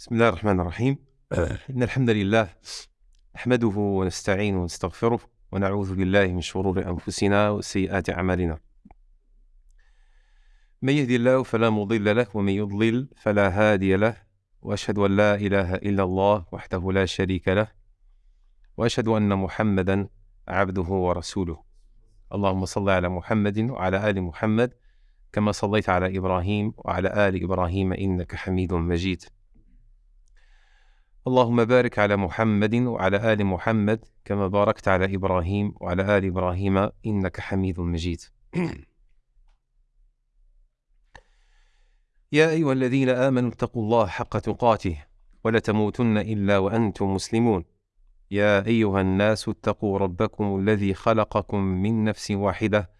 بسم الله الرحمن الرحيم. إن الحمد لله نحمده ونستعينه ونستغفره ونعوذ بالله من شرور أنفسنا وسيئات أعمالنا. من يهدي الله فلا مضل له ومن يضلل فلا هادي له وأشهد أن لا إله إلا الله وحده لا شريك له وأشهد أن محمدا عبده ورسوله. اللهم صل على محمد وعلى آل محمد كما صليت على إبراهيم وعلى آل إبراهيم إنك حميد مجيد. اللهم بارك على محمد وعلى آل محمد كما باركت على إبراهيم وعلى آل إبراهيم إنك حميد مجيد. يا أيها الذين آمنوا اتقوا الله حق تقاته ولا تموتن إلا وأنتم مسلمون. يا أيها الناس اتقوا ربكم الذي خلقكم من نفس واحدة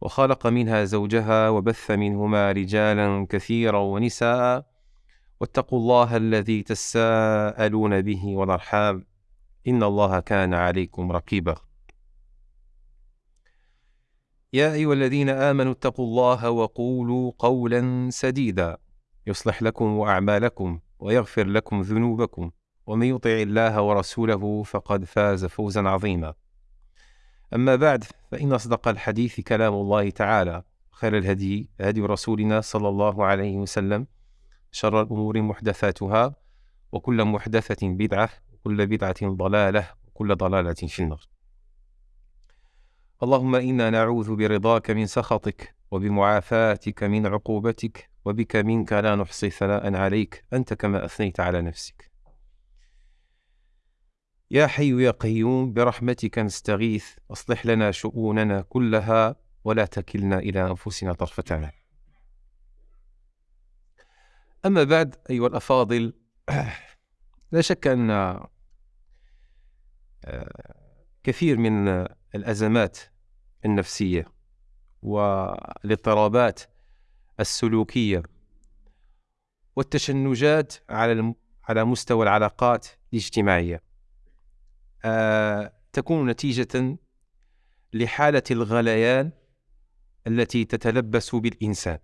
وخلق منها زوجها وبث منهما رجالا كثيرا ونساء واتقوا الله الذي تساءلون به والأرحام. إن الله كان عليكم رقيبا. يا أيها الذين آمنوا اتقوا الله وقولوا قولا سديدا. يصلح لكم أعمالكم ويغفر لكم ذنوبكم. ومن يطع الله ورسوله فقد فاز فوزا عظيما. أما بعد فإن أصدق الحديث كلام الله تعالى. خير الهدي هدي رسولنا صلى الله عليه وسلم. شر الأمور محدثاتها وكل محدثة بدعة وكل بدعة ضلالة وكل ضلالة في النار. اللهم إنا نعوذ برضاك من سخطك وبمعافاتك من عقوبتك وبك منك لا نحصي ثناء عليك أنت كما أثنيت على نفسك. يا حي يا قيوم برحمتك نستغيث أصلح لنا شؤوننا كلها ولا تكلنا إلى أنفسنا طرفة عين أما بعد أيها الأفاضل لا شك أن آه، كثير من الأزمات النفسية والاضطرابات السلوكية والتشنجات على على مستوى العلاقات الاجتماعية آه، تكون نتيجة لحالة الغليان التي تتلبس بالإنسان.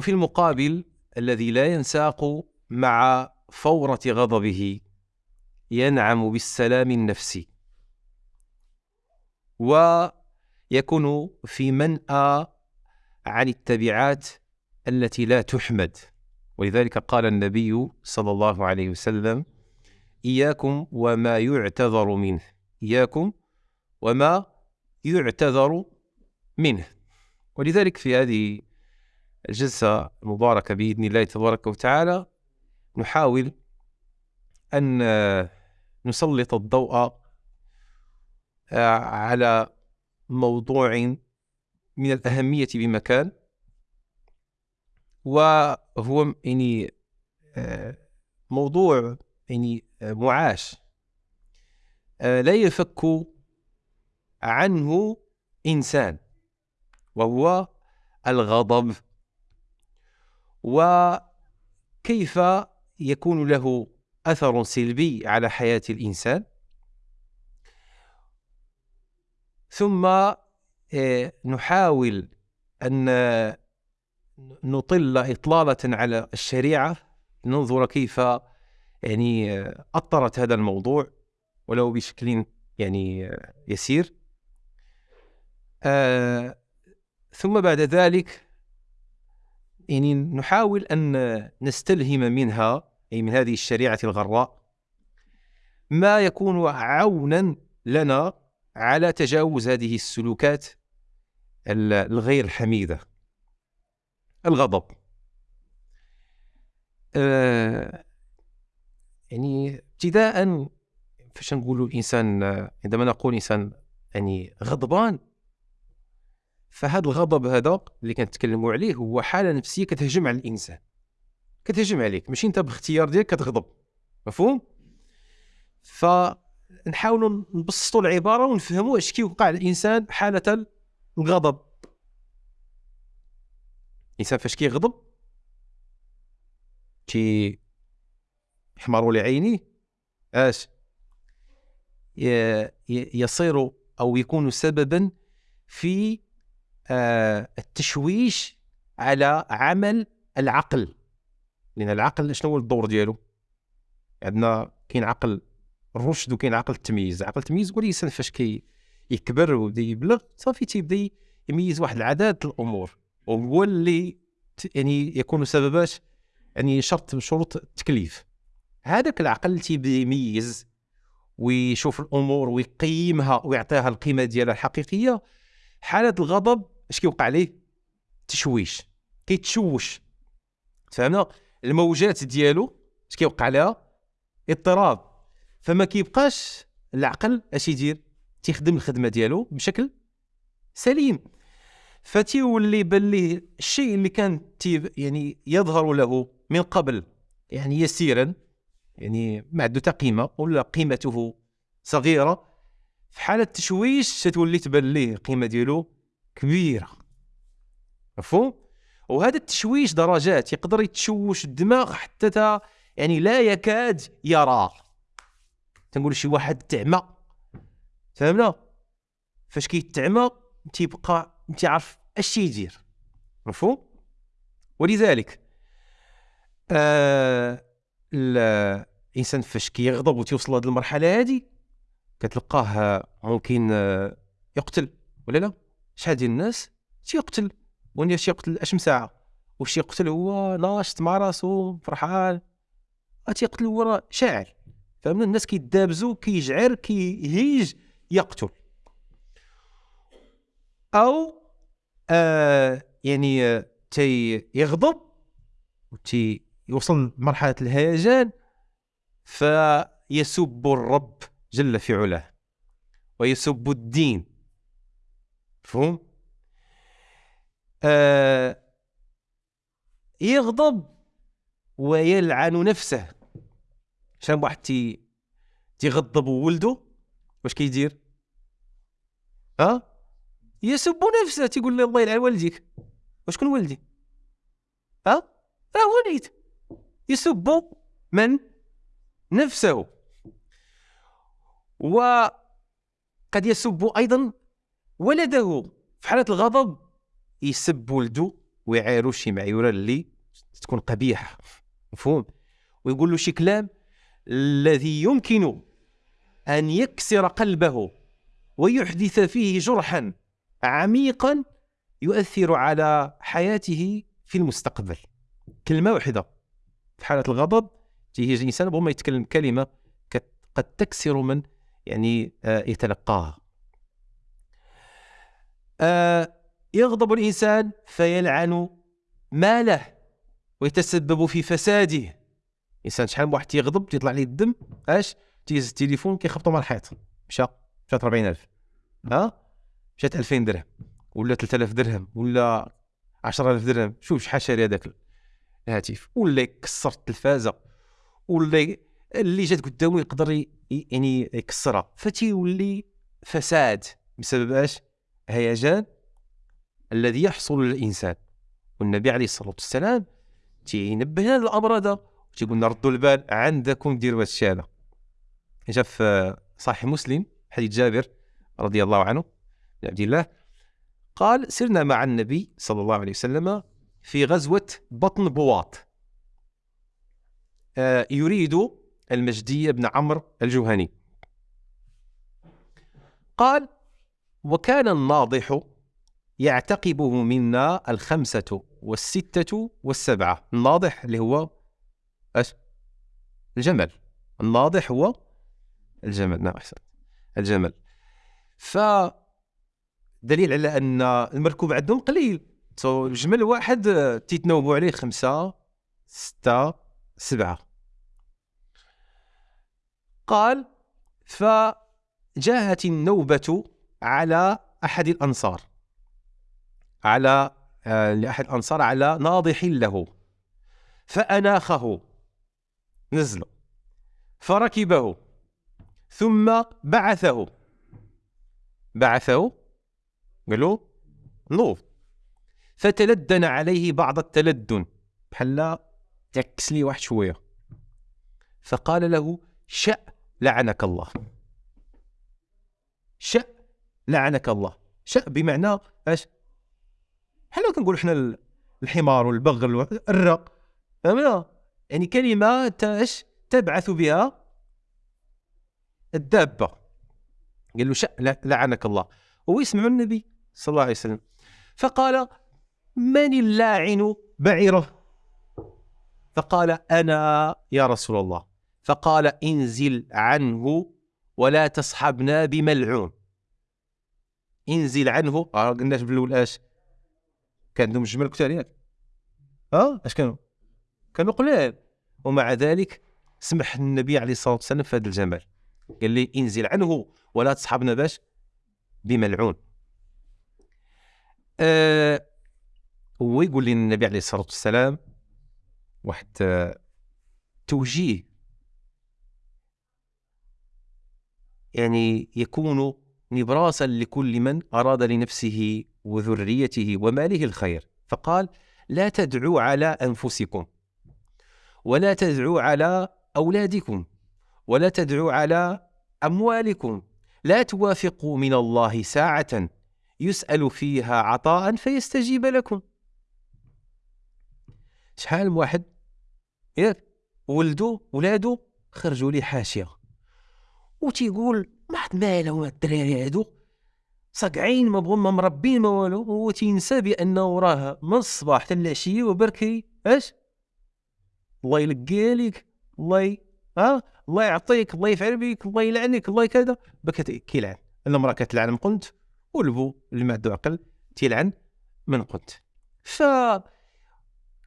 وفي المقابل الذي لا ينساق مع فورة غضبه ينعم بالسلام النفسي. ويكون في منأى عن التبعات التي لا تحمد. ولذلك قال النبي صلى الله عليه وسلم إياكم وما يعتذر منه. إياكم وما يعتذر منه. ولذلك في هذه الجلسة المباركة بإذن الله تبارك وتعالى. نحاول أن نسلط الضوء آه، على موضوع من الأهمية بمكان. وهو يعني آه، موضوع يعني آه، معاش. لا يفك عنه إنسان وهو الغضب. وكيف يكون له أثر سلبي على حياة الإنسان. ثم آه، نحاول أن نطل إطلالة على الشريعة ننظر كيف يعني آه، أطرت هذا الموضوع ولو بشكل يعني آه، يسير. ثم بعد ذلك يعني نحاول أن نستلهم منها أي من هذه الشريعة الغراء ما يكون عونا لنا على تجاوز هذه السلوكات الغير حميدة. الغضب. آه يعني ابتداء فاش نقولوا الإنسان عندما نقول إنسان يعني غضبان فهذا الغضب هذا اللي كنتكلموا عليه هو حالة نفسية كتهجم على الإنسان. كتهجم عليك. ماشي أنت باختيار ديالك كتغضب. مفهوم؟ فنحاولوا نبسطوا العبارة ونفهموا اش كيوقع للانسان حالة الغضب. الإنسان فاش كيغضب؟ تي يحمر لعينيه. اش؟ يصير أو يكون سببا في التشويش على عمل العقل. لأن العقل شنو هو الدور ديالو؟ عندنا كاين عقل الرشد وكاين عقل التمييز. عقل التمييز هو الانسان فاش كي يكبر ويبدأ يبلغ صافي تيبدأ يميز واحد العدد الأمور. وهو اللي يعني يكون سببات يعني شرط من شروط التكليف. هذاك العقل تيبدأ يميز ويشوف الأمور ويقيمها ويعطيها القيمة ديالها الحقيقية حالة الغضب اش كيوقع ليه؟ تشويش. كيتشوش. فهمنا؟ الموجات ديالو اش كيوقع لها؟ اضطراب. فما كيبقاش العقل اش يدير؟ تيخدم الخدمة ديالو بشكل سليم. فتيولي بان ليه الشيء اللي كان يعني يظهر له من قبل يعني يسيرا يعني ما عنده قيمة ولا قيمته صغيرة في حالة تشويش تتولي تبان ليه القيمه ديالو كبيرة. مفهوم؟ وهذا التشويش درجات يقدر يتشوش الدماغ حتى تا يعني لا يكاد يرى تنقول شي واحد تعمى. فهمنا؟ فاش كيتعمى تيبقى تيعرف اش يدير مفهوم؟ ولذلك آه الإنسان فاش كيغضب وتيوصل لهذه المرحلة هذه كتلقاه ممكن آه، يقتل ولا لا؟ شحال ديال الناس تيقتل واش يقتل اش ساعة واش يقتل هو ناشط مع راسو فرحان تيقتل هو شاعر. فهمنا؟ الناس كيدابزو كيجعر كيهيج يقتل. أو آه يعني آه تي يغضب وتي يوصل لمرحلة الهيجان فيسب الرب جل في علاه ويسب الدين. مفهوم آه يغضب ويلعن نفسه. شان واحد تي تيغضب ولده واش كيدير؟ ها؟ يسب نفسه تيقول لي الله يلعن والديك. وشكون ولدي ها؟ راه وليد يسب من؟ نفسه. وقد يسب أيضا ولده. في حالة الغضب يسب ولده ويعايرو شي معيورة اللي تكون قبيحة. مفهوم؟ ويقول له شي كلام الذي يمكن أن يكسر قلبه ويحدث فيه جرحا عميقا يؤثر على حياته في المستقبل. كلمة واحدة. في حالة الغضب تيجي الإنسان ربما يتكلم كلمة قد تكسر من يعني آه، يتلقاها. يغضب الإنسان فيلعن ماله ويتسبب في فساده. إنسان شحال من واحد تيغضب تيطلع ليه الدم؟ أش؟ تيهز التليفون كيخبطو مع الحيط. مشى مشات 40000 ها؟ مشات 2000 درهم ولا 3000 درهم ولا 10000 درهم. شوف شحال شاري هذاك الهاتف. ولا يكسر التلفازة. ولا اللي جات قدامه يقدر يعني يكسرها. فتيولي فساد. بسبب أش؟ هيجان الذي يحصل للإنسان. والنبي عليه الصلاة والسلام تينبه لنا الأمر هذا تيقول لنا ردوا البال عندكم ديروا هذا هذا. جاء في صحيح مسلم حديث جابر رضي الله عنه بن عبد الله قال سرنا مع النبي صلى الله عليه وسلم في غزوة بطن بواط. آه يريد المجدي بن عمرو الجهني. قال وكان الناضح يعتقبه منا الخمسة والستة والسبعة. الناضح اللي هو إيش الجمل. الناضح هو الجمل. نعم احسن الجمل. ف دليل على أن المركوب عندهم قليل. الجمل واحد تيتناوبوا عليه خمسة ستة سبعة. قال فجاءت النوبة على أحد الأنصار. على آه، لأحد الأنصار على ناضح له. فأناخه. نزله فركبه. ثم بعثه. بعثه. قالوا نوض فتلدن عليه بعض التلدن. بحال تعكس لي واحد شوية. فقال له شأ لعنك الله. شأ لعنك الله. شأ بمعنى اش حنا كنقول حنا الحمار والبغل الرق فهمنا يعني كلمة تاش تبعث بها الدابة. قال له شأ لعنك الله. هو يسمع النبي صلى الله عليه وسلم. فقال من اللاعن بعيره؟ فقال أنا يا رسول الله. فقال انزل عنه ولا تصحبنا بملعون. انزل عنه. آه قلناش بالاول اش كان عندهم الجمل كثر آه أش كانوا؟ كانوا قلال ومع ذلك سمح النبي عليه الصلاة والسلام في هذا الجمال قال لي انزل عنه ولا تصحبنا باش بملعون. آه هو يقول لي النبي عليه الصلاة والسلام واحد آه، توجيه. يعني يكون نبراسا لكل من أراد لنفسه وذريته وماله الخير فقال لا تدعوا على أنفسكم ولا تدعوا على أولادكم ولا تدعوا على أموالكم لا توافقوا من الله ساعة يسأل فيها عطاء فيستجيب لكم. شحال واحد؟ ياك ولدو ولادو خرجوا لي حاشيه وتيقول ما عاد مالهم الدراري هادو صقعين ما بغوا ما مربين ما والو هو تينسى بأنه راه من الصباح حتى العشية وبركي. اش الله يلقى لك الله ي... ها الله يعطيك الله يفعل بك الله يلعنك الله كذا. بك كيلعن. المراه كتلعن من قنت والبو اللي ما عنده عقل تيلعن من قنت. ف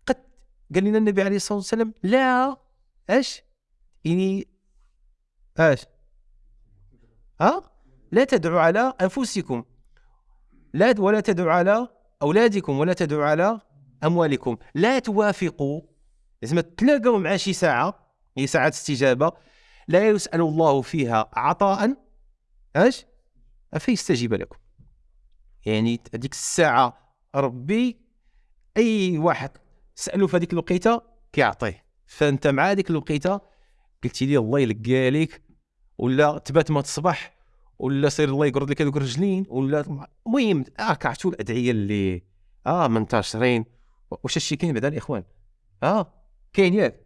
قد قال لنا النبي عليه الصلاة والسلام لا اش يعني اش لا تدعوا على أنفسكم. لا ولا تدعوا على أولادكم ولا تدعوا على أموالكم. لا توافقوا. لازم تلاقوا مع شي ساعة هي ساعة استجابة. لا يسأل الله فيها عطاء. اش فيستجيب لكم. يعني هذيك الساعة ربي أي واحد سالوا في هذيك الوقيتة كيعطيه. فأنت مع هذيك الوقيتة قلتي لي الله يلقى لك ولا تبات ما تصبح ولا سير الله يقرض لك هذوك الرجلين ولا المهم آه كعرفتوا الأدعية اللي آه منتشرين واش هادشي كاين بعدا الاخوان آه كاين ياك.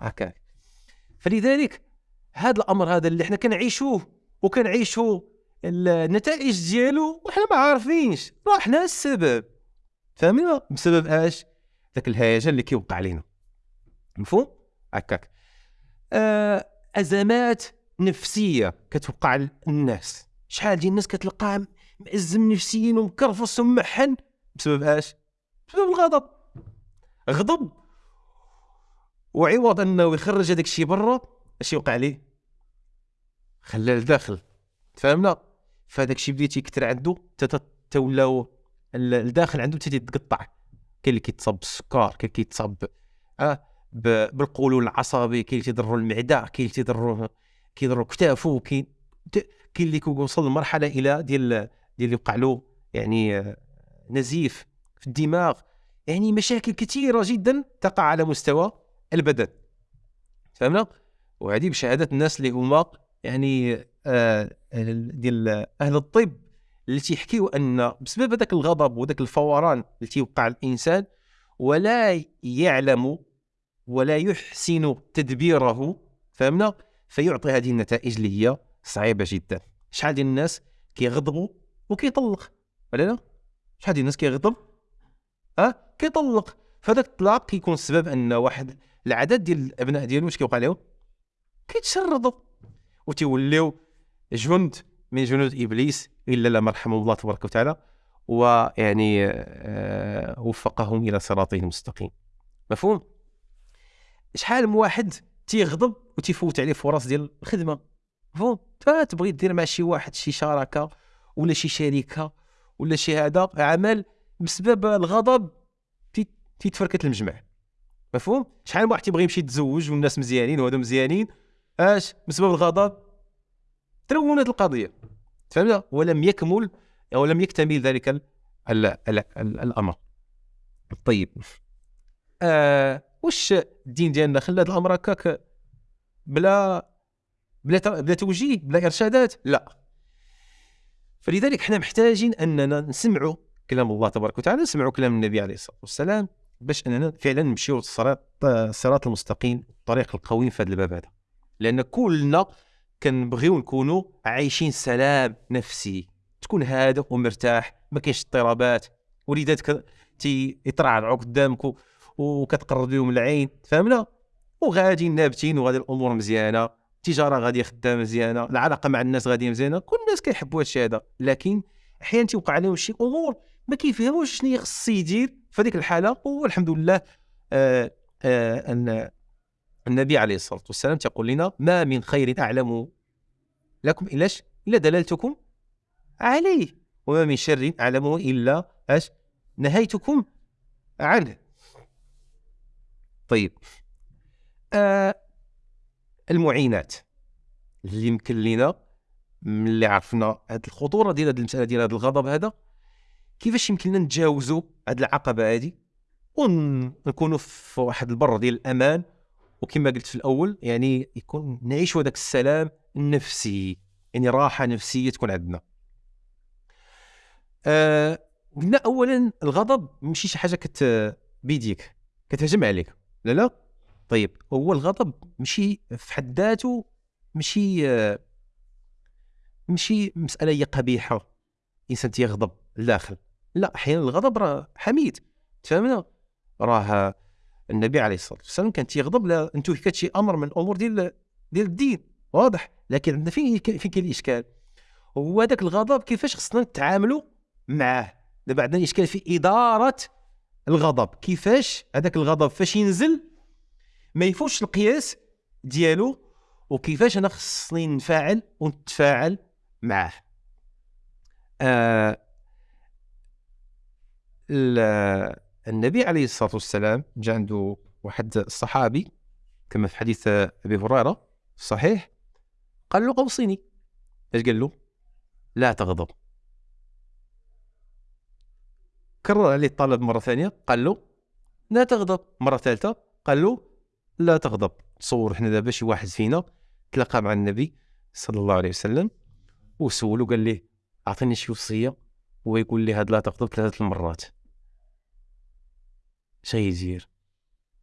هكا. فلذلك هذا الأمر هذا اللي إحنا كنعيشوه وكنعيشوا النتائج ديالو وحنا ما عارفينش. راه حنا السبب. فهمنا بسبب اش؟ ذاك الهيجان اللي كيوقع علينا مفهوم؟ هكاك. آه أزمات نفسية كتوقع للناس شحال ديال الناس كتلقاه مأزم نفسيا ومكرفص ومحن بسبب اش؟ بسبب الغضب. غضب. وعوض انه يخرج هذاك الشيء برا اش يوقع ليه؟ خلاه لداخل. فهمنا فهذاك الشيء بدا تيكثر عنده تولاو الداخل عنده تيتقطع كاين اللي كيتصاب بالسكر كاين اللي كيتصاب آه بالقولون العصبي كاين اللي تيضرو المعدة كاين اللي تيضرو كيضرو كتافو كاين كاين اللي كيوصل لمرحلة إلى ديال ديال اللي يوقع له يعني آه، نزيف في الدماغ. يعني مشاكل كثيره جدا تقع على مستوى البدن. فهمنا؟ وهذه بشهادة الناس اللي هما يعني آه ديال أهل الطب اللي تيحكيو أن بسبب هذاك الغضب وذاك الفوران اللي تيوقع الإنسان ولا يعلم ولا يحسن تدبيره. فهمنا؟ فيعطي هذه النتائج اللي هي صعيبة جدا. شحال ديال الناس كيغضبوا وكيطلق؟ ولا لا؟ شحال ديال الناس كيغضب؟ ها؟ أه؟ كيطلق. فهذاك الطلاق كيكون السبب أن واحد العدد ديال الأبناء ديالو واش كيوقع لهم؟ كيتشردوا. وتيوليو جند من جنود إبليس إلا من رحمه الله تبارك وتعالى ويعني آه وفقهم إلى صراطه المستقيم. مفهوم؟ شحال من واحد تيغضب وتيفوت عليه فرص ديال الخدمة. مفهوم فتبغي دير مع شي واحد شي شراكة ولا شي شركة ولا شي هذا عمل بسبب الغضب تيتفركت المجمع. مفهوم؟ شحال من واحد تيبغي يمشي يتزوج والناس مزيانين وهذو مزيانين اش بسبب الغضب؟ تلونت القضية. فهمت ولم يكمل أو لم يكتمل ذلك ال ال ال ال الأمر. طيب آه واش الدين ديالنا خلى هذا الامر هكاك بلا بلا بلا توجيه بلا ارشادات؟ لا. فلذلك إحنا محتاجين أننا نسمعوا كلام الله تبارك وتعالى نسمعوا كلام النبي عليه الصلاة والسلام باش أننا فعلا نمشيو الصراط المستقيم الطريق القويم في هذا الباب هذا. لأن كلنا كنبغيو نكونوا عايشين سلام نفسي. تكون هادئ ومرتاح ما كاينش اضطرابات. وليداتك تيطرعرعوا قدامك وكتقرب لهم العين فهمنا؟ وغادي نابتين وغادي الأمور مزيانة التجارة غاديه خدامة مزيانة العلاقة مع الناس غاديه مزيانة كل الناس كيحبوا هادشي هذا. لكن أحيانا تيوقع عليهم شي أمور ما كيفهموش شنو خص يدير في هذيك الحالة والحمد لله آه آه أن النبي عليه الصلاة والسلام تقول لنا ما من خير أعلم لكم إلاش؟ إلا دللتكم عليه وما من شر اعلمه إلا اش نهيتكم عنه. طيب. آه المعينات اللي يمكن لنا ملي عرفنا هذه الخطورة ديال هذه المسألة ديال هذا الغضب هذا كيفاش يمكن لنا نتجاوزوا هذه العقبة هذه ونكونوا في واحد البر ديال الأمان؟ وكما قلت في الأول يعني يكون نعيشوا هذاك السلام النفسي يعني راحة نفسية تكون عندنا. آه قلنا اولا الغضب ماشي شي حاجة كت بيديك كتهجم عليك. لا لا. طيب هو الغضب ماشي في حد ذاته ماشي ماشي مسألة هي قبيحة. إنسان تيغضب لداخل لا أحيانا الغضب راه حميد. تفهمنا؟ راه النبي عليه الصلاة والسلام كان تيغضب لا انتهكت شي أمر من الأمور ديال ديال الدين. واضح. لكن عندنا فين فين كاين الإشكال؟ هو هذاك الغضب كيفاش خصنا نتعاملوا معاه؟ دابا عندنا إشكال في إدارة الغضب. كيفاش هذاك الغضب فاش ينزل؟ ما يفوتش القياس ديالو وكيفاش أنا خصني نفعل ونتفاعل معاه. آه النبي عليه الصلاة والسلام جاء عنده واحد الصحابي كما في حديث أبي هريرة صحيح قال له اوصيني إيش قال له؟ لا تغضب. كرر عليه الطلب مرة ثانية قال له لا تغضب. مرة ثالثة قال له لا تغضب. تصور حنا دابا شي واحد فينا تلاقى مع النبي صلى الله عليه وسلم وسولو قال ليه أعطيني شي وصية. ويقول لي هاد لا تغضب ثلاثة المرات. يدير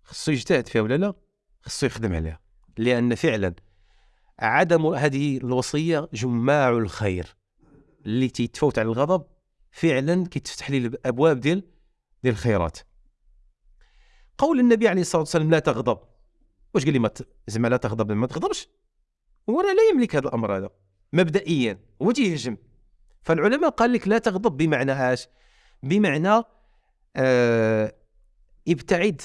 خصو يجتهد فيها ولا لا؟ خصو يخدم عليها. لأن فعلا عدم هذه الوصية جماع الخير. اللي تيتفوت على الغضب فعلا كيتفتح لي الأبواب ديال ديال الخيرات. قول النبي عليه الصلاة والسلام لا تغضب. واش قال لي ما زعما لا تغضب ما تغضبش. هو لا يملك هذا الأمر هذا مبدئيا هو تيهجم فالعلماء قال لك لا تغضب بمعنى اش بمعنى آه ابتعد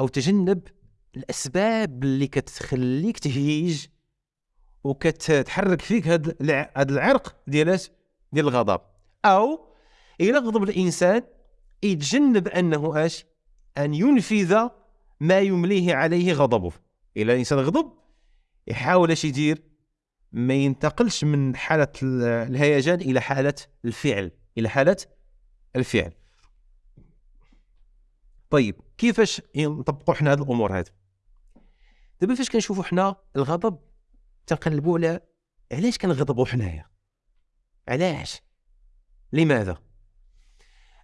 أو تجنب الأسباب اللي كتخليك تهيج وكتحرك فيك هذا العرق ديال ديال الغضب. أو إلى غضب الإنسان يتجنب أنه اش أن ينفذ ما يمليه عليه غضبه. إلى الإنسان غضب يحاول اش يدير؟ ما ينتقلش من حالة الهيجان إلى حالة الفعل إلى حالة الفعل. طيب كيفاش نطبقوا حنا هذه الأمور هذه دابا فاش كنشوفوا حنا الغضب تنقلبوا على علاش كنغضبوا حنايا؟ علاش؟ لماذا؟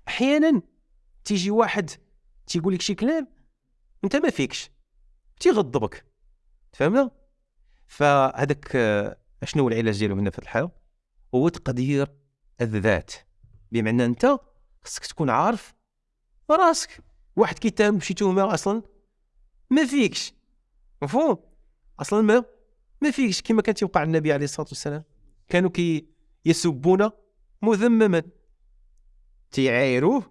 أحيانا تيجي واحد تيقول لك شي كلام انت ما فيكش تيغضبك فهمنا فهذاك شنو هو العلاج ديالو هنا في الحاله هو تقدير الذات بمعنى انت خصك تكون عارف راسك واحد كيتهم بشي تهمه أصلا ما فيكش مفهوم؟ أصلا ما ما فيكش كما كان تيوقع النبي عليه الصلاة والسلام كانوا كي يسبون مذمما. تيعايروه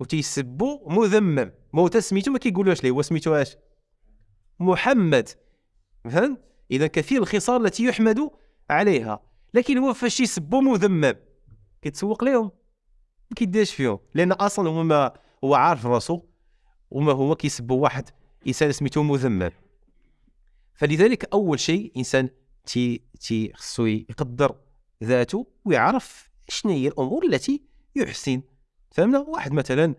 وتيسبوا مذمم. موتا سميتو ما كيقولوش ليه هو سميتو اش؟ محمد. فهمت؟ إذا كثير الخصال التي يحمد عليها. لكن هو فاش يسبوا مذمم كيتسوق لهم ما كيديرش فيهم. لأن أصلا هو ما هو عارف راسو وما هو كيسبوا واحد إنسان سميتو مذمم. فلذلك أول شيء إنسان تي تي خصو يقدر ذاته ويعرف شنو هي الأمور التي يحسن فهمنا؟ واحد مثلا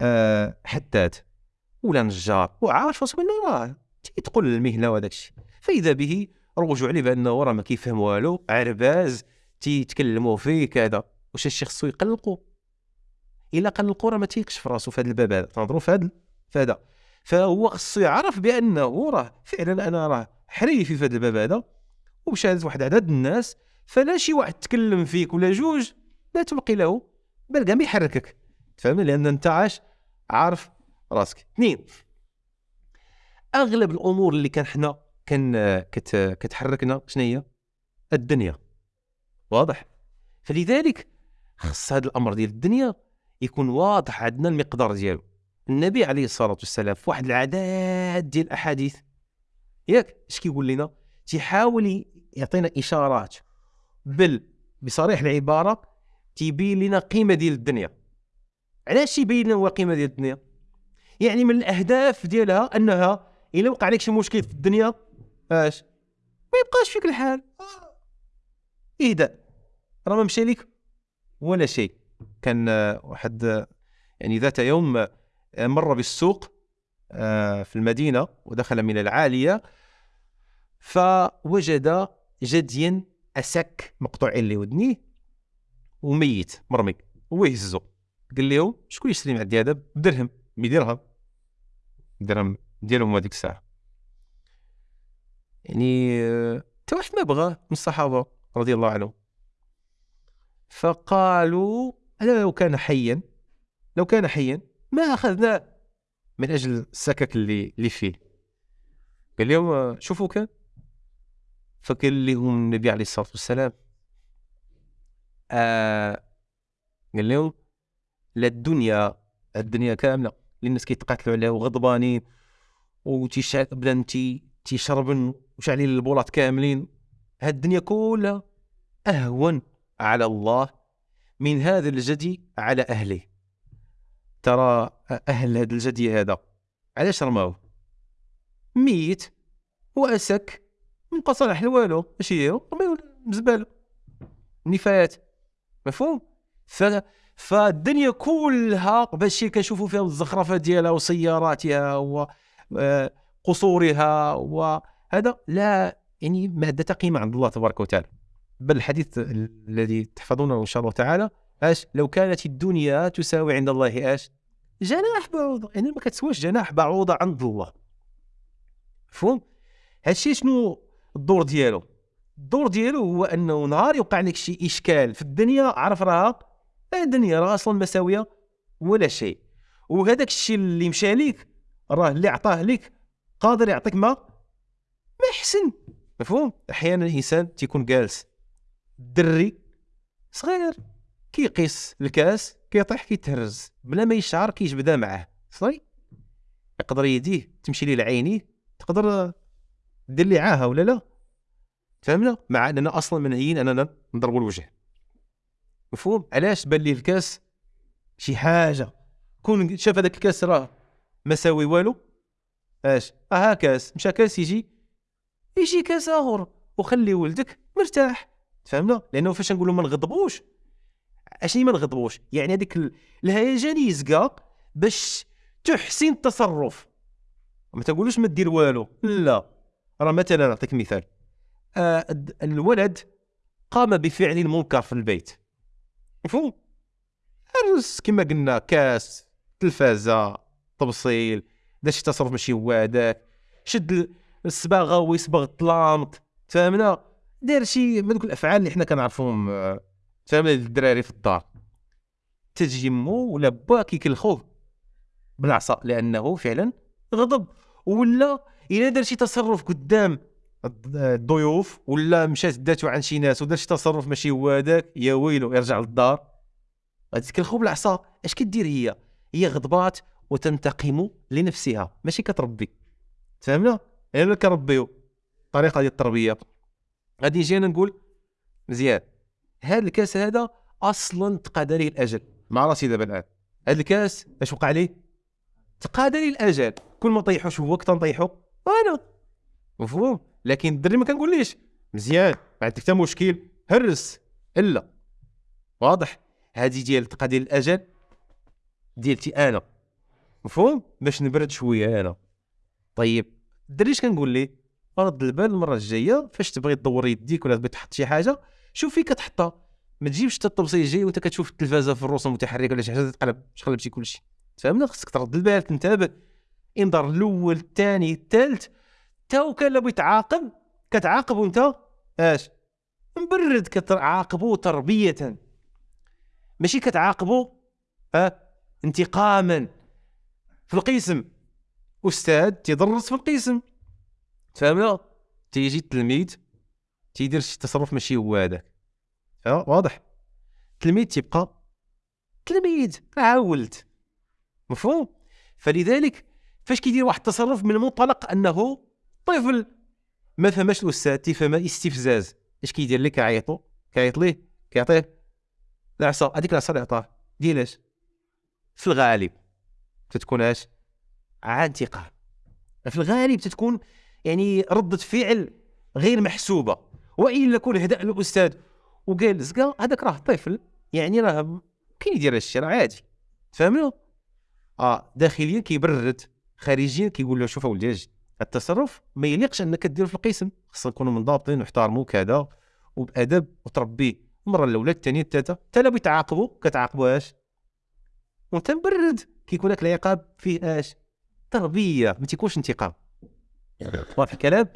آه حداد ولا نجار وعارف راسو انه راه تيتقل المهنة وهذاك الشيء. فإذا به رجعوا عليه بانه راه ما كيفهم والو. عرباز تيتكلموا فيه كذا واش الشيء خصو يقلقوا إلا قال القرى ما تيقش في راسو في هذا الباب هذا. تنهضروا في هذا في هذا. فهو خصو يعرف بأنه راه فعلا أنا راه حريفي في هذا الباب هذا. وبشهاده واحد عدد الناس فلا شي واحد تكلم فيك ولا جوج لا تبقي له. بل كاع ما يحركك. تفهمني؟ لأن أنت عاش عارف راسك. اثنين أغلب الأمور اللي كان حنا كان كت كتحركنا شنو هي؟ الدنيا. واضح؟ فلذلك خص هذا الأمر ديال الدنيا يكون واضح عندنا المقدار ديالو. النبي عليه الصلاة والسلام في واحد العداد ديال الأحاديث. ياك؟ اش كيقول لنا؟ تيحاول يعطينا إشارات بل بصريح العبارة تيبين لنا قيمة ديال الدنيا. علاش يبين لنا هو قيمة ديال الدنيا؟ يعني من الأهداف ديالها أنها إلا وقع لك شي مشكل في الدنيا اش ما يبقاش فيك الحال. اهداء راه ما مشى لك ولا شيء. كان واحد يعني ذات يوم مر بالسوق آه، في المدينة ودخل من العالية فوجد جديا أسك مقطوعين لودنيه وميت مرمي هو يهزو. قال لهم شكون يشتري من عندي هذا بدرهم. بدرهم درهم. ديالهم هذيك الساعة. يعني حتى واحد ما بغاه من الصحابة رضي الله عنهم. فقالوا لو كان حيا لو كان حيا ما أخذناه من أجل السكك اللي اللي فيه. قال لهم شوفوا كان فقال لهم النبي عليه الصلاة والسلام آه قال لهم لا الدنيا الدنيا كاملة اللي الناس كيتقاتلوا عليها وغضبانين وتيشعل بدا تي تيشربن وشعلين البولات كاملين. هاد الدنيا كلها أهون على الله من هذا الجدي على أهله. ترى أهل هذا الجدي هذا علاش رماوه؟ ميت وأسك من صالح والو اش رميوه الزبالة نفايات. مفهوم؟ ف... فالدنيا كلها باش كنشوفوا فيها الزخرفة ديالها وسياراتها وقصورها وهذا لا يعني مادة قيمة عند الله تبارك وتعالى. بل الحديث الذي تحفظونه إن شاء الله تعالى اش لو كانت الدنيا تساوي عند الله اش جناح بعوضة. يعني ما كتسواش جناح بعوضة عند الله. مفهوم؟ هادشي شنو الدور ديالو؟ الدور ديالو هو انه نهار يوقع لك شي اشكال في الدنيا عرف راها الدنيا راه أصلا مساوية ولا شيء. وهذاك الشيء اللي مشى ليك راه اللي عطاه لك قادر يعطيك ما ما يحسن. مفهوم؟ أحيانا الإنسان تيكون جالس الدري صغير كيقيس الكاس كيطيح كيتهرز بلا ما يشعر كيجبدها معاه. صافي يقدر يديه تمشي ليه لعينيه تقدر دير لي عاهة ولا لا؟ فهمنا؟ مع أننا أصلا منهيين أننا نضربوا الوجه. مفهوم؟ علاش بان ليه الكاس شي حاجة؟ كون شاف هذاك الكاس راه ما ساوي والو. اش؟ آه كاس مشى كاس يجي. يجي كاس آخر. وخلي ولدك مرتاح. فهمنا؟ لأنه فاش نقولوا ما نغضبوش. أشني ما نغضبوش؟ يعني هذيك الهيجان يزقى باش تحسن التصرف. ما تقولوش ما دير والو. لا. راه مثلا نعطيك مثال. الولد قام بفعل المنكر في البيت. مفهوم؟ هرس كما قلنا كاس تلفازة تبصيل دار شي تصرف ماشي هو هذاك شد الصباغة ويصبغ الطلامط فهمنا؟ دار شي من الأفعال اللي حنا كنعرفوهم آه، فهمنا؟ الدراري في الدار. تجي مو ولا با كيكلخوه بالعصا لأنه فعلا غضب. ولا إلا دار شي تصرف قدام الضيوف ولا مشات داتو عن شي ناس ودار شي تصرف ماشي هو هذاك يا ويلو يرجع للدار. غادي تكلخو بالعصا. اش كدير هي؟ هي غضبات وتنتقم لنفسها. ماشي كتربي. فهمنا إلا كربيو. الطريقة ديال التربية. غادي نجي أنا نقول مزيان. هذا الكاس هذا أصلا تقاد ليه الأجل. مع راسي دابا الآن. هذا الكاس اش وقع ليه تقاد ليه الأجل. كل ما طيحوش هو كنت نطيحو أنا. مفهوم؟ لكن الدري ما كنقوليش. مزيان ما عندك حتى مشكل. هرس. إلا. واضح. هذه ديال تقاد الأجل ديالتي أنا. مفهوم؟ باش نبرد شوية أنا. طيب الدري اش كنقول ليه؟ رد البال المرة الجاية فاش تبغي تدور يديك ولا تبغي تحط شي حاجة شوف فين كتحطها. ما تجيبش حتى الطبسي جاي وانت كتشوف التلفازة في الرسوم المتحركه ولا شي حاجة تقلب تقلب شي كلشي. فهمنا خصك ترد البال تنتبه. انظر الأول الثاني الثالث تا وكان لو يتعاقب كتعاقب وانت اش مبرد كتعاقبو تربية. ماشي كتعاقبو آه انتقاما. في القسم. أستاذ تيدرس في القسم. فهمنا تيجي التلميذ تيدير شي تصرف ماشي هو هذاك. واضح. التلميذ تيبقى؟ تلميذ. عاولت. مفهوم؟ فلذلك فاش كيدير واحد التصرف من المنطلق أنه طفل. ما فهمش الأستاذ تيفهم استفزاز. اش كيدير لك كيعيطو. كيعيط ليه؟ كيعطيه. العصا هذيك العصا اللي عطاه ديال في الغالب تتكون اش انتقام في الغالب تتكون يعني ردة فعل غير محسوبة. وإلا كون هدأ الأستاذ وقال زكا هذاك راه طفل. يعني راه كاين يدير هادشي راه عادي. فهمنا آه داخليا كيبرد خارجيا كيقول له شوف اولدي التصرف ما يليقش أنك دير في القسم. خصنا نكونوا منضبطين ونحترموا كذا وبأدب وتربيه المرة الأولى الثانية الثالثة حتى لو بيتعاقبوا كتعاقبوا اش وأنت مبرد. كيكون لك العقاب فيه اش تربية ما تيكونش انتقام. واضح الكلام؟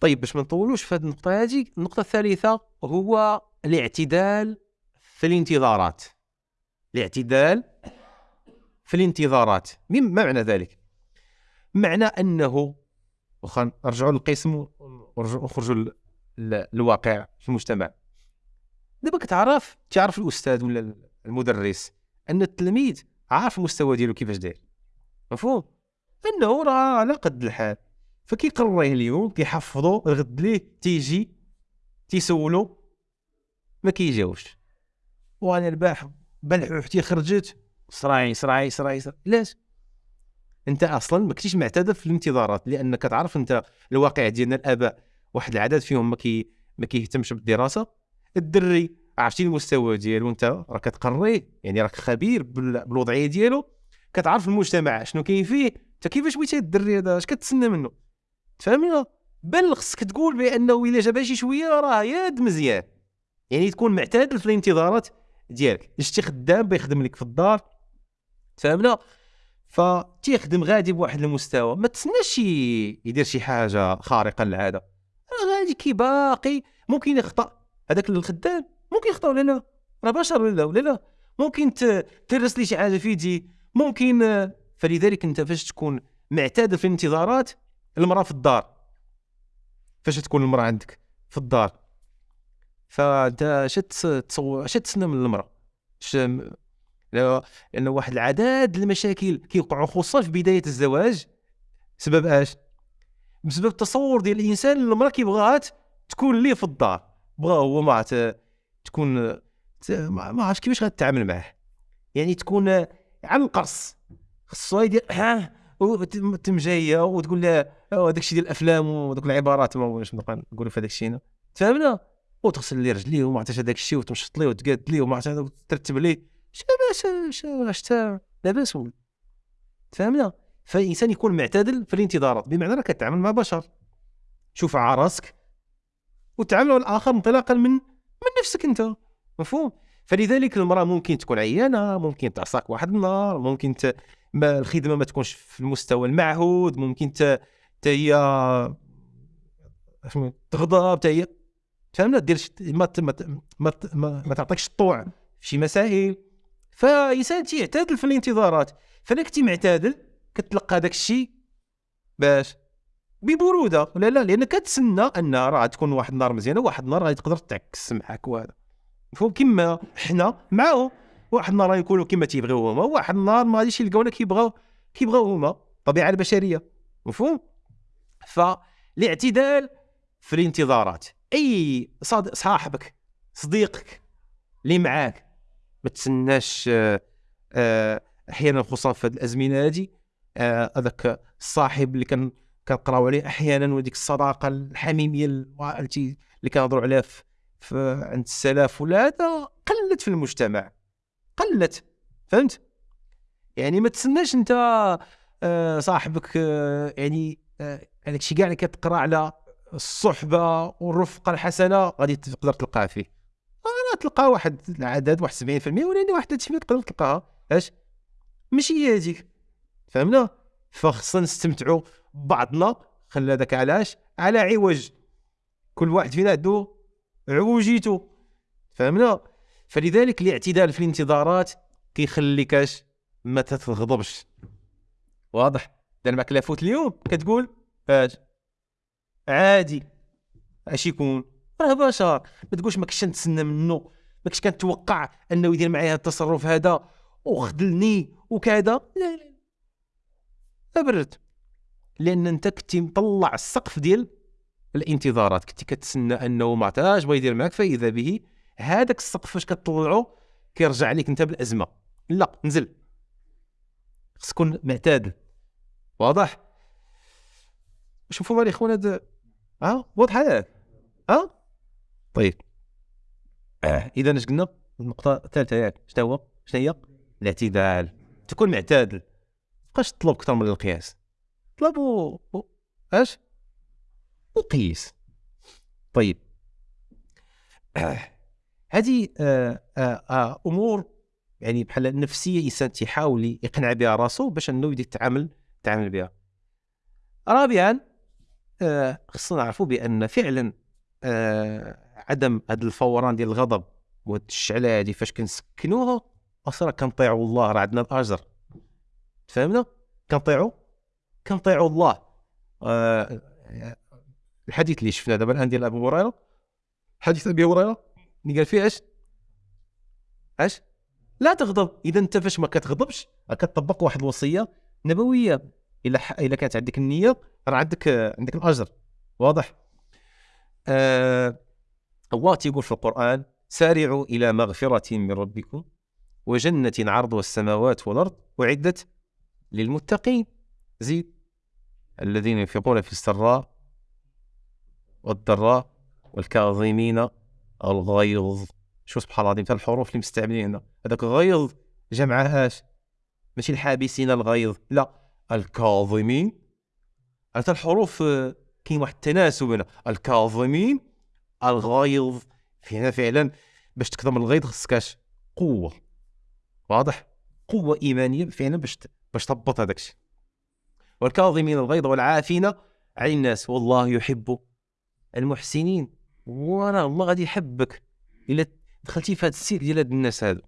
طيب باش ما نطولوش في هذه النقطة هذه النقطة الثالثة هو الاعتدال في الانتظارات. الاعتدال في الانتظارات. ما معنى ذلك؟ معنى انه واخا نرجعوا للقسم ونخرجوا للواقع في المجتمع. دابا كتعرف تعرف الأستاذ ولا المدرس أن التلميذ عارف المستوى ديالو كيفاش داير. مفهوم؟ أنه راه على قد الحال. فكيقريه اليوم كيحفظو الغد ليه تيجي تيسولو ما كيجاوبش. وأنا البارح بلحوحتي خرجت صراعي صراعي صراعي. علاش؟ انت أصلا ما كنتيش معتاد في الانتظارات لانك تعرف انت الواقع ديالنا الاباء واحد العدد فيهم ما كي ما كيهتمش بالدراسة. الدري عرفتي المستوى ديالو انت راك كتقريه يعني راك خبير بالوضعية ديالو. كتعرف المجتمع شنو كاين فيه انت كيفاش بغيتي الدري هذا؟ اش كتسنى منه؟ تفهمني؟ بل خصك تقول بأنه إلا جاب شي شوية راه ياد مزيان. يعني تكون معتاد في الانتظارات ديالك. شتي خدام بيخدم لك في الدار. فهمنا فتيخدم غادي بواحد المستوى ما تسناش يدير شي حاجة خارقة للعاده غادي كي باقي ممكن يخطأ. هذاك الخدام ممكن يخطأ ولا لا؟ راه بشر ولا ولا لا؟ ممكن ترس لي شي حاجة في يدي؟ ممكن فلذلك انت فاش تكون معتاد في الانتظارات المرأة في الدار. فاش تكون المرأة عندك في الدار. فانت اش تصور اش تسنى من المرأة؟ لأنه واحد العدد المشاكل كيوقعوا خصوصا في بداية الزواج. سبب اش بسبب التصور ديال الإنسان المرأة كيبغاها تكون ليه في الدار. بغا هو ما تكون ما عرفتش كيفاش غتعامل معاه. يعني تكون على القرص خصو يدير ها تم جاية وتقول له هذاك الشيء ديال الأفلام ودوك العبارات. ما واش نبقى نقولوا في هذاك الشيء تفهمنا؟ وتغسل لي رجليه وما عرفتش هذاك الشيء وتمشط ليه وتقاد ليه وما عرفتش وترتب ليه شاباس واش لاباس ولا فهمنا فالإنسان يكون معتدل في الانتظارات بمعنى راك كتعامل مع بشر. شوف عراسك وتعامل مع الآخر انطلاقا من من نفسك أنت. مفهوم؟ فلذلك المرأة ممكن تكون عيانة ممكن تعصاك واحد النهار ممكن ت... ما الخدمة ما تكونش في المستوى المعهود ممكن ت... هي تغضب تا هي. فهمنا دير ما ما, ما, ما تعطيكش الطوع في شي مسائل. فانسان تيعتادل في الانتظارات. فانا كنتي معتادل كتلقى داك الشيء باش ببرودة. ولا لا؟ لأن كتسنى أن راه تكون واحد النهار مزيانة واحد النهار غادي تقدر تعكس معاك وهذا. مفهوم؟ كما حنا معاهم واحد النهار غيكونوا كما تيبغيو هما واحد النهار ما غاديش يلقاونا كيبغاو كيبغاو هما. الطبيعه البشرية. مفهوم؟ فالاعتدال في الانتظارات. أي صاحبك صديقك اللي معاك ما تسناش آه، آه، أحيانا خصوصا في هذه الأزمنة هذه آه، هذاك الصاحب اللي كان كنقراو عليه أحيانا وديك الصداقة الحميمية اللي كنهضروا عليها في عند السلف ولا هذا قلت في المجتمع. قلت فهمت؟ يعني ما تسناش أنت صاحبك يعني هذاك الشيء كاع اللي كتقرا على الصحبة والرفقة الحسنة غادي تقدر تلقاه فيه. تلقى واحد العدد واحد 70% ولكن واحد 30% تقدر تلقاها؟ اش ماشي هي هذيك فهمنا؟ فخصنا نستمتعوا ببعضنا خلى هذاك علاش؟ على عوج. كل واحد فينا عنده عوجيته فهمنا؟ فلذلك الاعتدال في الانتظارات كيخليك اش؟ ما تتغضبش. واضح؟ دار معك لافوت اليوم؟ كتقول؟ اش؟ عادي. اش يكون؟ راه بشر ما تقولش ما كنتش نتسنى منه ما كنتش كنتوقع انه يدير معايا التصرف هذا وخذلني وكذا. لا لا أبرد. لأن أنت كنتي مطلع السقف ديال الانتظارات كنتي كتسنى أنه ما عطاش بغا يدير معك فاذا به. هذاك السقف فاش كتطلعو كيرجع عليك أنت بالأزمة. لا نزل. خص تكون معتدل واضح؟ شوفوا الاخوان هذا ها؟ واضح هذا ها؟ طيب. آه. إذا اش قلنا النقطة الثالثة ياك شنو هو؟ شنو هي؟ الاعتدال تكون معتدل تبقاش تطلب أكثر من القياس. طلب و... أش؟ وقيس. طيب. هذه آه آه آه أمور يعني بحال النفسيه الانسان تيحاول يقنع بها راسو باش أنه يدير يتعامل يتعامل بها. رابعا آه خصنا نعرفوا بأن فعلا آه عدم هذا الفوران ديال الغضب وهاد الشعلة هذه فاش كنسكنوها أصلا كنطيعوا الله راه عندنا الأجر. فهمنا كنطيعوا؟ كنطيعوا الله. آه الحديث اللي شفنا دابا الآن ديال ابي هريرة حديث أبي هريرة اللي قال فيه اش اش لا تغضب. إذا أنت فاش ما كتغضبش كتطبق واحد الوصية نبوية. إلا ح... إلا كانت عندك النية راه عندك عندك الأجر. واضح؟ آه الله تيقول في القرآن سارعوا إلى مغفرة من ربكم وجنة عرضها السماوات والأرض أعدت للمتقين. زيد الذين ينفقون في السراء والضراء والكاظمين الغيظ. شو سبحان الله العظيم الحروف اللي مستعملين هنا. هذاك غيظ جمعها اش ماشي الحابسين الغيظ لا. الكاظمين. هذا الحروف آه، كاين واحد التناسب هنا. الكاظمين الغيظ هنا فعلا باش تكظم الغيظ خصك قوة. واضح؟ قوة إيمانية فعلا باش باش تضبط هذاك الشيء. والكاظمين الغيظ والعافين عن الناس. والله يحب المحسنين. وراه الله غادي يحبك. إلا دخلتي في هذا السير ديال هاد الناس هادو.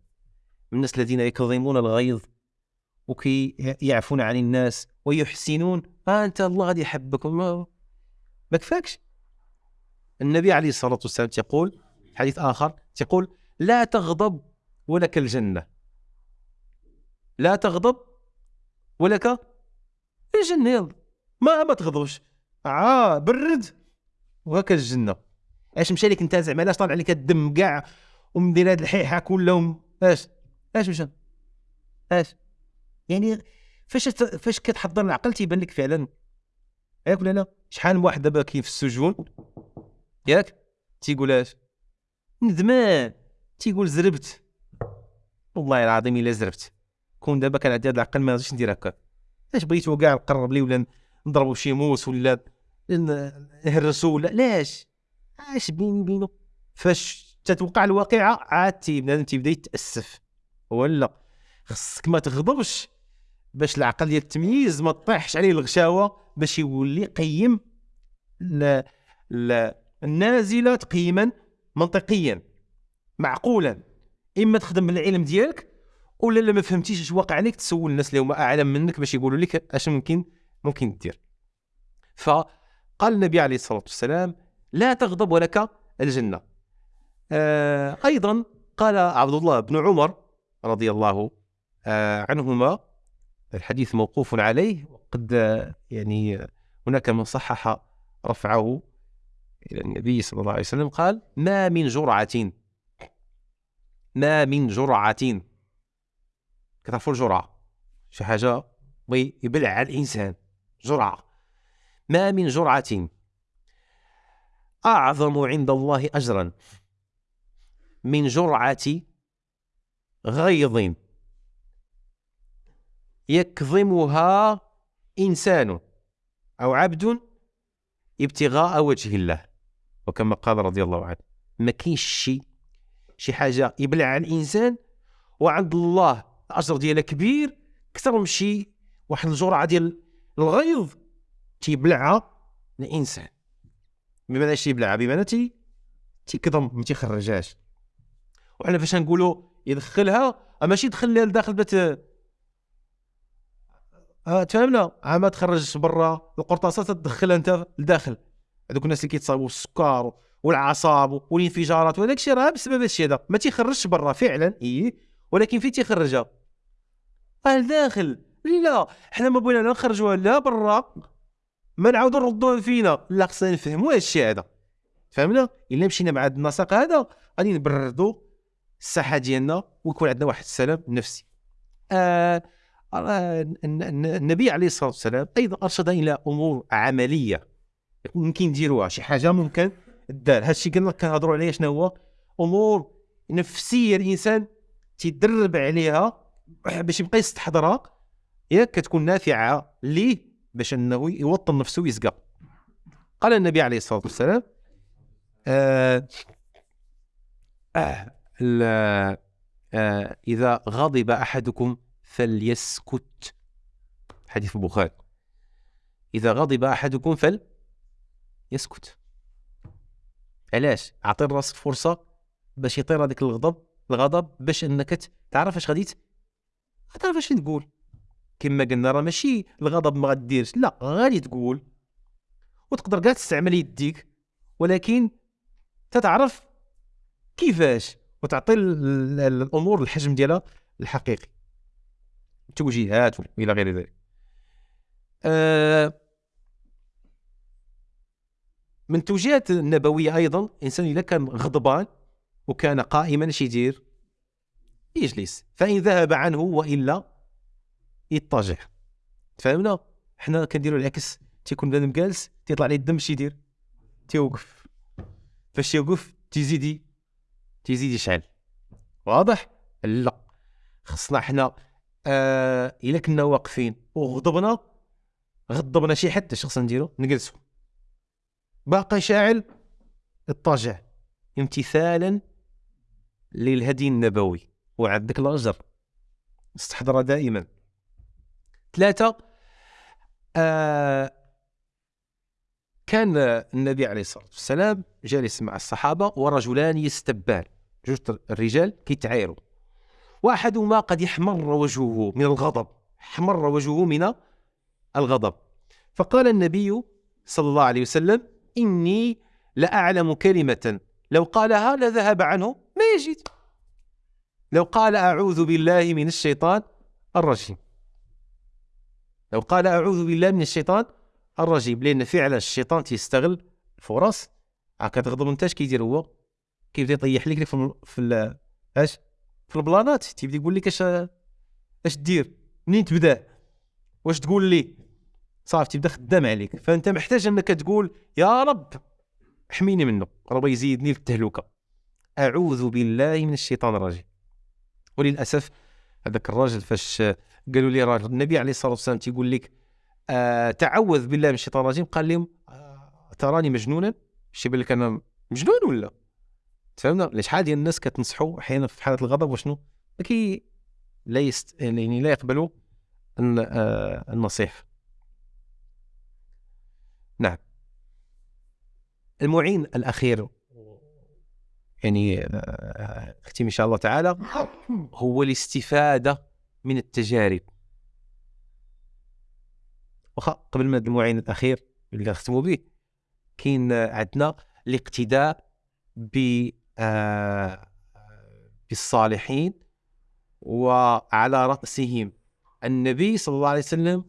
الناس الذين يكظمون الغيظ وكي يعفون عن الناس ويحسنون. ها انت الله غادي يحبك. ما كفاكش. النبي عليه الصلاة والسلام يقول حديث آخر يقول لا تغضب ولك الجنة. لا تغضب ولك الجنة. يلا ما ما تغضبش. آه برد وهكا الجنة. أش مشى لك أنت زعما؟ علاش طالع لك الدم كاع ومدير هاد الحيحة كلهم؟ أش أش مشى؟ أش يعني فاش فاش كتحضر العقل تيبان لك فعلا؟ ياك ولا لا؟ شحال من واحد دابا كاين في السجون ياك؟ تيقول اش؟ ندمان. تيقول زربت. والله العظيم إلا زربت. كون دابا كان عندي هذا العقل ما غاديش ندير هكا اش بغيتو كاع نقرب لي ولا نضربو شي موس ولا نهرسو ولا؟ لاش؟ اش بيني وبينه فاش تتوقع الواقعة عاد بنادم تيبدا يتأسف. ولا خصك ما تغضبش باش العقل ديال التمييز ما تطيحش عليه الغشاوة باش يولي قيم لا لا النازله تقييما منطقيا معقولا. إما تخدم بالعلم ديالك ولا لا ما فهمتيش اش واقع عليك تسول الناس اللي هما أعلم منك باش يقولوا لك أش ممكن ممكن دير فقال النبي عليه الصلاة والسلام لا تغضب ولك الجنة. آه أيضا قال عبد الله بن عمر رضي الله آه عنهما الحديث موقوف عليه وقد يعني هناك من صحح رفعه. إلى النبي صلى الله عليه وسلم قال ما من جرعة. ما من جرعة. كتعرفوا الجرعة شي حاجة بغي يبلع على الإنسان. جرعة. ما من جرعة. أعظم عند الله أجرا. من جرعة غيظ. يكظمها إنسان أو عبد ابتغاء وجه الله. وكما قال رضي الله عنه ما كاينش شيء شي حاجة يبلعها الإنسان وعند الله الأجر ديالها كبير أكثر من شي واحد الجرعة ديال الغيظ تيبلعها الإنسان. بمعنى شي يبلعها؟ بمعنى تي تيكظم ما تيخرجهاش. وحنا فاش نقولوا يدخلها ماشي يدخلها لداخل بات آه تفهمنا؟ ما تخرجش برا القرطاسة تدخلها أنت لداخل. هذوك الناس اللي كيتصاوبوا السكر والعصاب والانفجارات وهذاك الشيء راه بسبب هذا الشيء هذا. ما تيخرجش برا فعلا إي ولكن فين تيخرجها؟ آه لداخل لا حنا ما بغينا لا نخرجوها لا برا. ما نعاودو نردوها فينا. لا خصنا نفهموا هذا الشيء هذا. فهمنا؟ إلا مشينا مع هذا النسق هذا غادي نبردوا الساحة ديالنا ويكون عندنا واحد السلام نفسي. آه النبي عليه الصلاة والسلام أيضا أرشد إلى أمور عملية. ممكن نديروها شي حاجة ممكن دار هذا الشيء قلنا كنهضروا عليه شنو هو؟ أمور نفسية الإنسان تيدرب عليها باش يبقى يستحضرها ياك كتكون نافعة ليه باش إنه يوطن نفسه ويسقى قال النبي عليه الصلاة والسلام آه آه آه إذا غضب أحدكم فليسكت. حديث البخاري. إذا غضب أحدكم فل يسكت. علاش؟ اعطي راسك فرصة باش يطير هذاك الغضب الغضب باش انك تعرف اش غادي تعرف اش تقول. كما قلنا راه ماشي الغضب ما غديرش لا غادي تقول. وتقدر كاع تستعمل يديك ولكن تتعرف كيفاش وتعطي الأمور الحجم ديالها الحقيقي. توجيهات وإلى غير ذلك. أه من التوجيهات النبوية أيضا الانسان إذا كان غضبان وكان قائما اش يدير؟ يجلس. فإن ذهب عنه وإلا يضطجع فهمنا حنا كنديروا العكس. تيكون بنادم جالس تيطلع عليه الدم اش يدير؟ تيوقف. فاش تيوقف تيزيد تيزيد يشعل واضح؟ لا. خصنا حنا آه إلا كنا واقفين وغضبنا غضبنا شي حد اش خصنا نديرو نجلسو. باقي شاعل اضطجع امتثالا للهدي النبوي. وعندك الأجر. استحضر دائما. ثلاثة آه كان النبي عليه الصلاة والسلام جالس مع الصحابة ورجلان يستبان. جوج الرجال كيتعايروا. واحدهما قد احمر وجهه من الغضب. احمر وجهه من الغضب. فقال النبي صلى الله عليه وسلم إني لأعلم كلمة. لو قالها لذهب عنه ما يجد لو قال أعوذ بالله من الشيطان الرجيم. لو قال أعوذ بالله من الشيطان الرجيم لأن فعلا الشيطان تيستغل الفرص. كتغضب أنت اش كيدير هو؟ كيبدا يطيح لك في في اش في البلانات. تيبدا يقول لك اش اش دير منين تبدأ؟ واش تقول لي؟ صافي تبدا خدام عليك. فأنت محتاج أنك تقول يا رب احميني منه ربي يزيدني في التهلكة. أعوذ بالله من الشيطان الرجيم. وللأسف هذاك الراجل فاش قالوا لي راجل النبي عليه الصلاة والسلام تيقول لك آه تعوذ بالله من الشيطان الرجيم. قال لهم آه تراني مجنونا؟ شي بالك أنا مجنون ولا؟ تفهمنا؟ شحال ديال الناس كتنصحوا أحيانا في حالة الغضب وشنو؟ كي لا يست... يعني لا يقبلوا آه، النصيحة نعم المعين الأخير. يعني آه، اختم إن شاء الله تعالى. هو الاستفادة من التجارب. واخا قبل ما المعين الأخير اللي نختموا به كاين عندنا الاقتداء ب آه، بالصالحين وعلى رأسهم النبي صلى الله عليه وسلم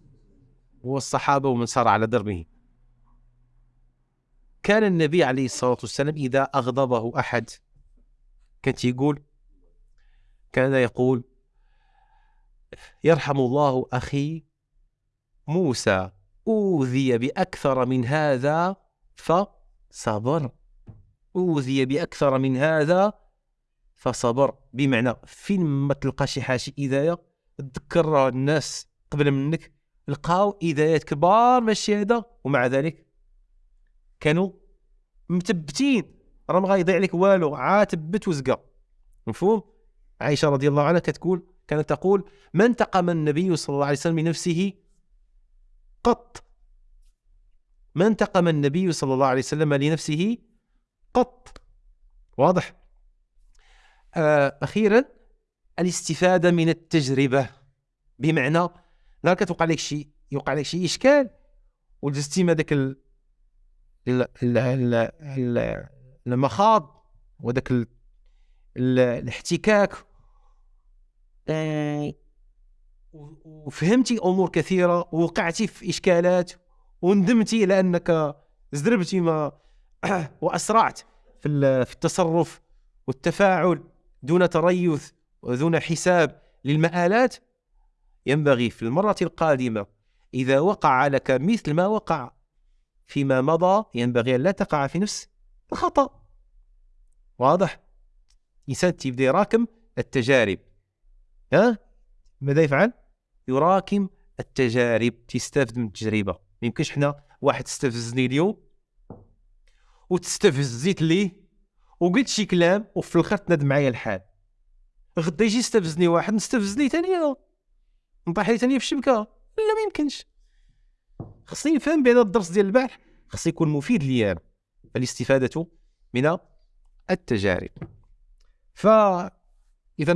والصحابة ومن سار على دربهم. كان النبي عليه الصلاة والسلام إذا أغضبه أحد؟ كان يقول كان يقول يرحم الله أخي موسى أوذي بأكثر من هذا فصبر. أوذي بأكثر من هذا فصبر. بمعنى فين ما تلقى شي حاجة إذاية تذكر الناس قبل منك لقاو إذايات كبار ماشي هذا ومع ذلك كانوا مثبتين راه ما غايضيع لك والو عاد تبت وزقا. مفهوم؟ عائشة رضي الله عنها كتقول كانت تقول ما انتقم النبي صلى الله عليه وسلم من نفسه قط؟ ما انتقم النبي صلى الله عليه وسلم لنفسه قط؟ واضح. آه أخيرا الاستفادة من التجربة. بمعنى نهار كتوقع لك شي يوقع لك شي إشكال. وجزتي ما داك. المخاض. ال... الاحتكاك آه، وفهمتي أمور كثيرة ووقعتي في إشكالات وندمتي لأنك زدربتي ما وأسرعت في في التصرف والتفاعل دون تريث ودون حساب للمآلات ينبغي في المرة القادمة إذا وقع لك مثل ما وقع فيما مضى ينبغي أن لا تقع في نفس الخطأ. واضح؟ إنسان تبدأ يراكم التجارب. ها؟ ماذا يفعل؟ يراكم التجارب تستافد من التجربة. ما يمكنش حنا واحد استفزني اليوم وتستفزيت ليه؟ وقلت شي كلام وفي الآخر تندم معايا الحال. غدا يجي يستفزني واحد نستفزني ثاني نطيح ثاني في الشبكة؟ لا ما يمكنش. خصني نفهم بان الدرس ديال البارح خص يكون مفيد ليا الاستفادة من التجارب. ف إذا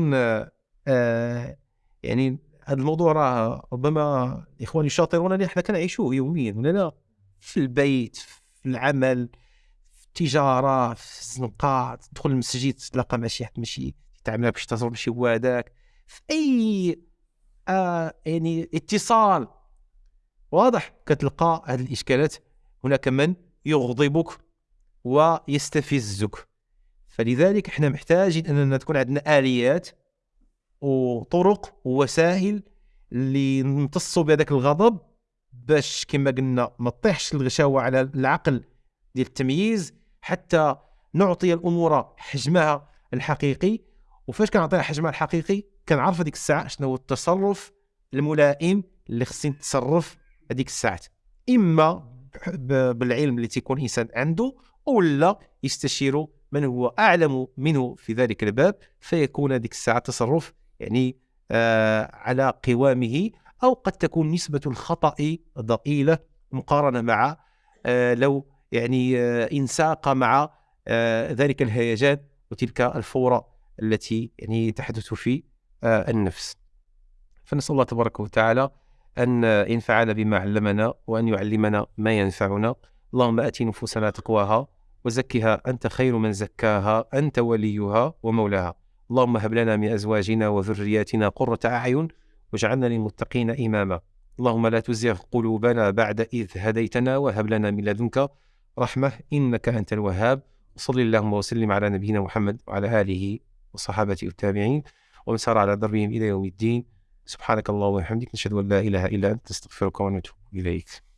آه يعني هذا الموضوع راه ربما إخواني الشاطرون اللي إحنا كنعيشوه يوميا ولا لا؟ في البيت في العمل في التجارة في الزنقه تدخل المسجد تتلاقى مع شي حد ماشي تعمل باش تصرف ماشي هو هذاك في أي آه يعني اتصال واضح كتلقى هذه الإشكالات. هناك من يغضبك ويستفزك. فلذلك إحنا محتاجين أننا تكون عندنا آليات وطرق ووسائل اللي نمتصوا بهذاك الغضب باش كما قلنا ما تطيحش الغشاوة على العقل ديال التمييز حتى نعطي الأمور حجمها الحقيقي. وفاش كنعطيها حجمها الحقيقي كنعرف هذيك الساعة شنو هو التصرف الملائم اللي خصني نتصرف هذيك الساعات. إما بالعلم اللي تيكون إنسان عنده ولا يستشير من هو أعلم منه في ذلك الباب فيكون هذيك الساعة تصرف يعني آه على قوامه أو قد تكون نسبة الخطأ ضئيلة مقارنة مع آه لو يعني آه انساق مع آه ذلك الهيجان وتلك الفورة التي يعني تحدث في آه النفس. فنسأل الله تبارك وتعالى أن ينفعنا بما علمنا وأن يعلمنا ما ينفعنا. اللهم آت نفوسنا تقواها وزكها أنت خير من زكاها أنت وليها ومولاها. اللهم هب لنا من أزواجنا وذرياتنا قرة أعين واجعلنا للمتقين إماما. اللهم لا تزغ قلوبنا بعد إذ هديتنا وهب لنا من لدنك رحمة إنك أنت الوهاب. وصل اللهم وسلم على نبينا محمد وعلى آله وصحابته والتابعين ومن سار على دربهم إلى يوم الدين. سبحانك اللهم وبحمدك نشهد أن لا إله إلا أنت نستغفرك ونتوب إليك.